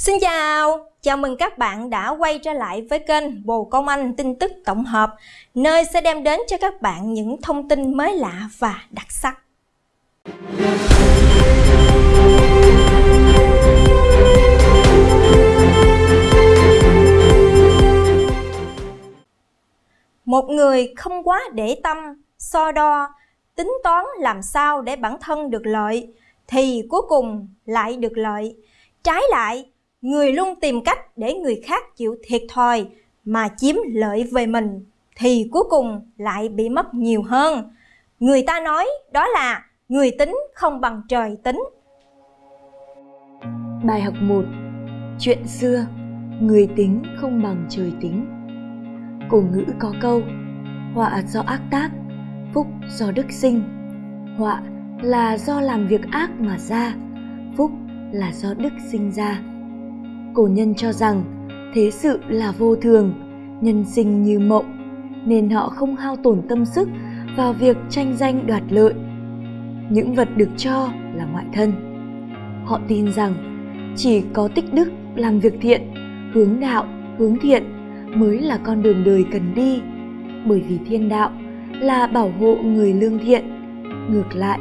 Xin chào, chào mừng các bạn đã quay trở lại với kênh Bồ Công Anh tin tức tổng hợp, nơi sẽ đem đến cho các bạn những thông tin mới lạ và đặc sắc. Một người không quá để tâm, so đo, tính toán làm sao để bản thân được lợi, thì cuối cùng lại được lợi. Trái lại, người luôn tìm cách để người khác chịu thiệt thòi mà chiếm lợi về mình thì cuối cùng lại bị mất nhiều hơn. Người ta nói đó là người tính không bằng trời tính. Bài học 1 Chuyện xưa, Người tính không bằng trời tính Cổ ngữ có câu, Họa do ác tác, Phúc do đức sinh Họa là do làm việc ác mà ra, Phúc là do đức sinh ra cổ nhân cho rằng, thế sự là vô thường, nhân sinh như mộng, nên họ không hao tổn tâm sức vào việc tranh danh đoạt lợi. Những vật được cho là ngoại thân. Họ tin rằng, chỉ có tích đức làm việc thiện, hướng đạo, hướng thiện mới là con đường đời cần đi. Bởi vì thiên đạo là bảo hộ người lương thiện. Ngược lại,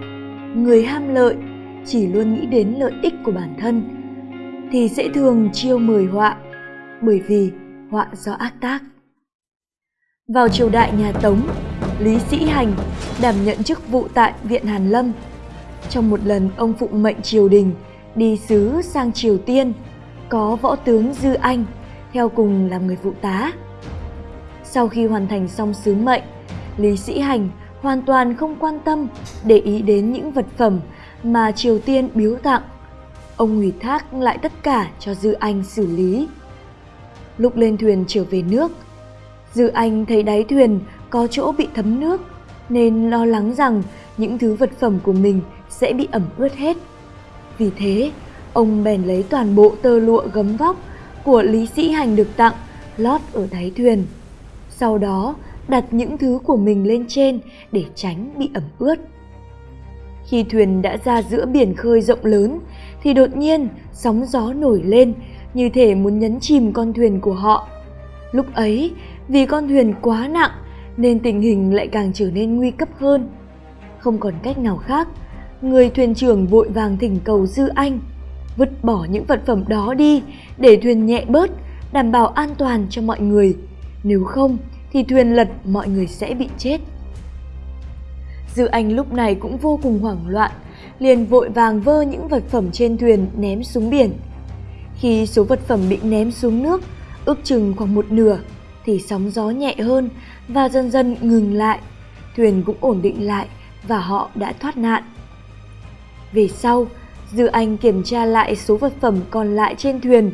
người ham lợi chỉ luôn nghĩ đến lợi ích của bản thân thì sẽ thường chiêu mời họa, bởi vì họa do ác tác. Vào triều đại nhà tống, lý sĩ hành đảm nhận chức vụ tại viện hàn lâm. Trong một lần, ông phụng mệnh triều đình đi sứ sang triều tiên, có võ tướng dư anh theo cùng làm người phụ tá. Sau khi hoàn thành xong sứ mệnh, lý sĩ hành hoàn toàn không quan tâm để ý đến những vật phẩm mà triều tiên biếu tặng ông ủy thác lại tất cả cho Dư Anh xử lý. Lúc lên thuyền trở về nước, Dư Anh thấy đáy thuyền có chỗ bị thấm nước nên lo lắng rằng những thứ vật phẩm của mình sẽ bị ẩm ướt hết. Vì thế, ông bèn lấy toàn bộ tơ lụa gấm vóc của Lý Sĩ Hành được tặng lót ở đáy thuyền. Sau đó, đặt những thứ của mình lên trên để tránh bị ẩm ướt. Khi thuyền đã ra giữa biển khơi rộng lớn thì đột nhiên sóng gió nổi lên như thể muốn nhấn chìm con thuyền của họ. Lúc ấy, vì con thuyền quá nặng nên tình hình lại càng trở nên nguy cấp hơn. Không còn cách nào khác, người thuyền trưởng vội vàng thỉnh cầu Dư Anh vứt bỏ những vật phẩm đó đi để thuyền nhẹ bớt, đảm bảo an toàn cho mọi người. Nếu không thì thuyền lật mọi người sẽ bị chết. Dư Anh lúc này cũng vô cùng hoảng loạn, liền vội vàng vơ những vật phẩm trên thuyền ném xuống biển. Khi số vật phẩm bị ném xuống nước, ước chừng khoảng một nửa, thì sóng gió nhẹ hơn và dần dần ngừng lại. Thuyền cũng ổn định lại và họ đã thoát nạn. Về sau, Dư Anh kiểm tra lại số vật phẩm còn lại trên thuyền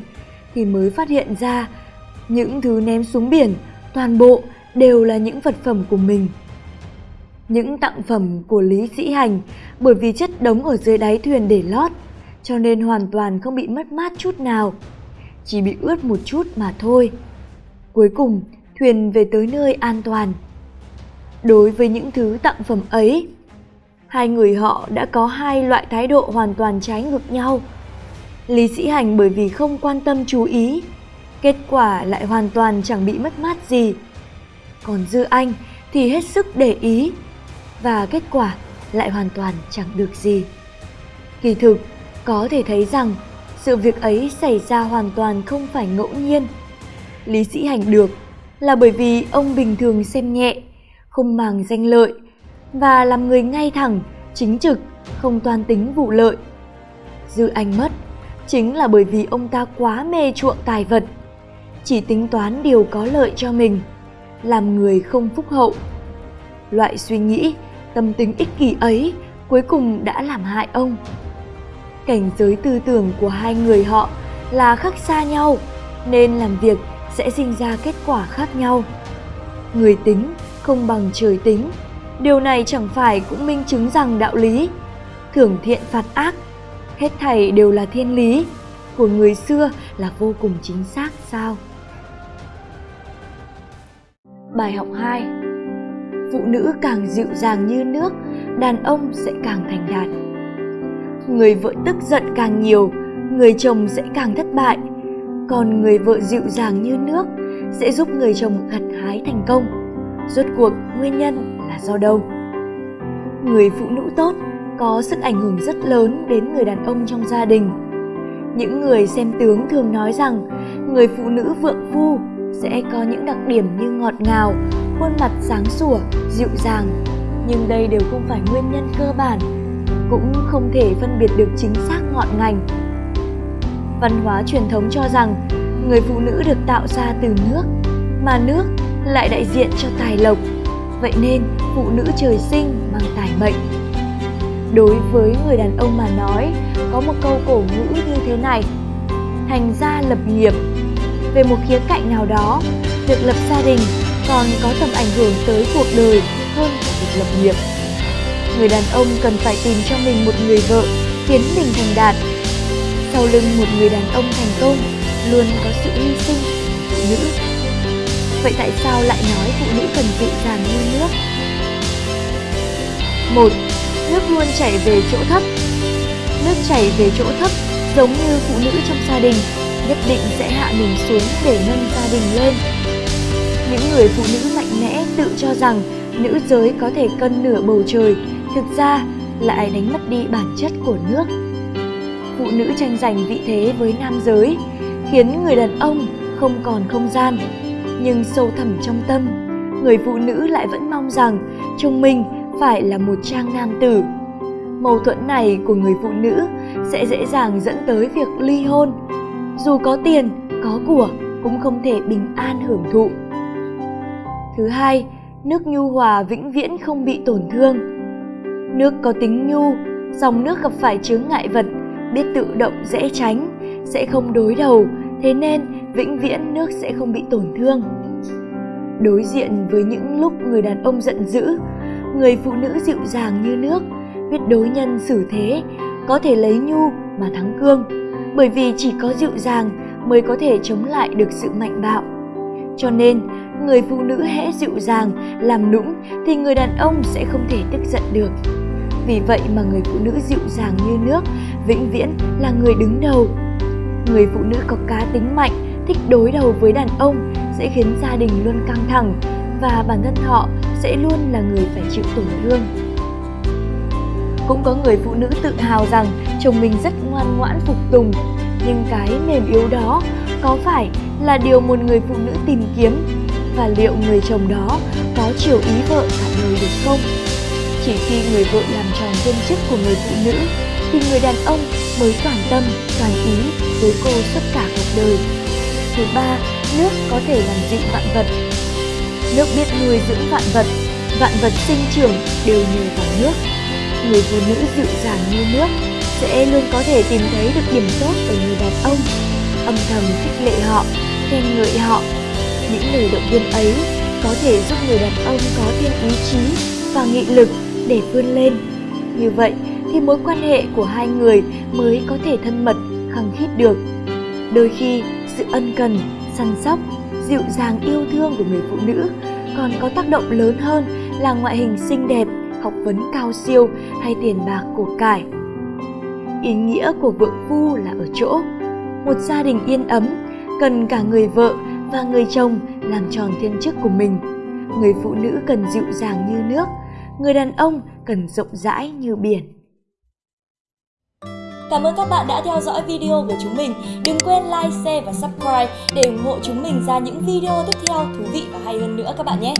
thì mới phát hiện ra những thứ ném xuống biển toàn bộ đều là những vật phẩm của mình những tặng phẩm của Lý Sĩ Hành bởi vì chất đống ở dưới đáy thuyền để lót, cho nên hoàn toàn không bị mất mát chút nào, chỉ bị ướt một chút mà thôi. Cuối cùng, thuyền về tới nơi an toàn. Đối với những thứ tặng phẩm ấy, hai người họ đã có hai loại thái độ hoàn toàn trái ngược nhau. Lý Sĩ Hành bởi vì không quan tâm chú ý, kết quả lại hoàn toàn chẳng bị mất mát gì. Còn Dư Anh thì hết sức để ý, và kết quả lại hoàn toàn chẳng được gì. Kỳ thực, có thể thấy rằng sự việc ấy xảy ra hoàn toàn không phải ngẫu nhiên. Lý sĩ hành được là bởi vì ông bình thường xem nhẹ, không màng danh lợi và làm người ngay thẳng, chính trực, không toan tính vụ lợi. Dư anh mất chính là bởi vì ông ta quá mê chuộng tài vật, chỉ tính toán điều có lợi cho mình, làm người không phúc hậu. Loại suy nghĩ tâm tính ích kỷ ấy cuối cùng đã làm hại ông. Cảnh giới tư tưởng của hai người họ là khác xa nhau, nên làm việc sẽ sinh ra kết quả khác nhau. Người tính không bằng trời tính, điều này chẳng phải cũng minh chứng rằng đạo lý thưởng thiện phạt ác, hết thảy đều là thiên lý của người xưa là vô cùng chính xác sao? Bài học 2 phụ nữ càng dịu dàng như nước, đàn ông sẽ càng thành đạt. Người vợ tức giận càng nhiều, người chồng sẽ càng thất bại. Còn người vợ dịu dàng như nước sẽ giúp người chồng gặt hái thành công. Rốt cuộc, nguyên nhân là do đâu? Người phụ nữ tốt có sức ảnh hưởng rất lớn đến người đàn ông trong gia đình. Những người xem tướng thường nói rằng người phụ nữ vượng phu sẽ có những đặc điểm như ngọt ngào, khuôn mặt sáng sủa, dịu dàng. Nhưng đây đều không phải nguyên nhân cơ bản, cũng không thể phân biệt được chính xác ngọn ngành. Văn hóa truyền thống cho rằng, người phụ nữ được tạo ra từ nước, mà nước lại đại diện cho tài lộc. Vậy nên, phụ nữ trời sinh mang tài mệnh. Đối với người đàn ông mà nói, có một câu cổ ngữ như thế này, thành gia lập nghiệp về một khía cạnh nào đó, việc lập gia đình còn có tầm ảnh hưởng tới cuộc đời hơn là việc lập nghiệp. Người đàn ông cần phải tìm cho mình một người vợ khiến mình thành đạt. Sau lưng một người đàn ông thành công luôn có sự hy sinh, phụ nữ. Vậy tại sao lại nói phụ nữ cần dịu dàng như nước? Một, nước luôn chảy về chỗ thấp. Nước chảy về chỗ thấp giống như phụ nữ trong gia đình nhất định sẽ hạ mình xuống để nâng gia đình lên. Những người phụ nữ mạnh mẽ tự cho rằng nữ giới có thể cân nửa bầu trời, thực ra lại đánh mất đi bản chất của nước. Phụ nữ tranh giành vị thế với nam giới khiến người đàn ông không còn không gian, nhưng sâu thẳm trong tâm, người phụ nữ lại vẫn mong rằng chồng mình phải là một trang nam tử. Mâu thuẫn này của người phụ nữ sẽ dễ dàng dẫn tới việc ly hôn dù có tiền, có của, cũng không thể bình an hưởng thụ. Thứ hai, nước nhu hòa vĩnh viễn không bị tổn thương. Nước có tính nhu, dòng nước gặp phải chướng ngại vật, biết tự động dễ tránh, sẽ không đối đầu, thế nên vĩnh viễn nước sẽ không bị tổn thương. Đối diện với những lúc người đàn ông giận dữ, người phụ nữ dịu dàng như nước, biết đối nhân xử thế, có thể lấy nhu mà thắng cương bởi vì chỉ có dịu dàng mới có thể chống lại được sự mạnh bạo. Cho nên, người phụ nữ hễ dịu dàng, làm nũng thì người đàn ông sẽ không thể tức giận được. Vì vậy mà người phụ nữ dịu dàng như nước vĩnh viễn là người đứng đầu. Người phụ nữ có cá tính mạnh, thích đối đầu với đàn ông sẽ khiến gia đình luôn căng thẳng và bản thân họ sẽ luôn là người phải chịu tổn thương cũng có người phụ nữ tự hào rằng chồng mình rất ngoan ngoãn phục tùng. Nhưng cái mềm yếu đó có phải là điều một người phụ nữ tìm kiếm? Và liệu người chồng đó có chiều ý vợ cả đời được không? Chỉ khi người vợ làm tròn thiên chức của người phụ nữ thì người đàn ông mới toàn tâm, toàn ý với cô suốt cả cuộc đời. Thứ ba, nước có thể làm dịu vạn vật. Nước biết nuôi dưỡng vạn vật vạn vật sinh trưởng đều nhờ vào nước người phụ nữ dịu dàng như nước, sẽ luôn có thể tìm thấy được điểm tốt ở người đàn ông, âm thầm khích lệ họ, khen ngợi họ. Những lời động viên ấy có thể giúp người đàn ông có thêm ý chí và nghị lực để vươn lên. Như vậy thì mối quan hệ của hai người mới có thể thân mật, khăng khít được. Đôi khi, sự ân cần, săn sóc, dịu dàng yêu thương của người phụ nữ còn có tác động lớn hơn là ngoại hình xinh đẹp học vấn cao siêu hay tiền bạc của cải ý nghĩa của vượng phu là ở chỗ một gia đình yên ấm cần cả người vợ và người chồng làm tròn thiên chức của mình người phụ nữ cần dịu dàng như nước người đàn ông cần rộng rãi như biển Cảm ơn các bạn đã theo dõi video của chúng mình. Đừng quên like, share và subscribe để ủng hộ chúng mình ra những video tiếp theo thú vị và hay hơn nữa các bạn nhé.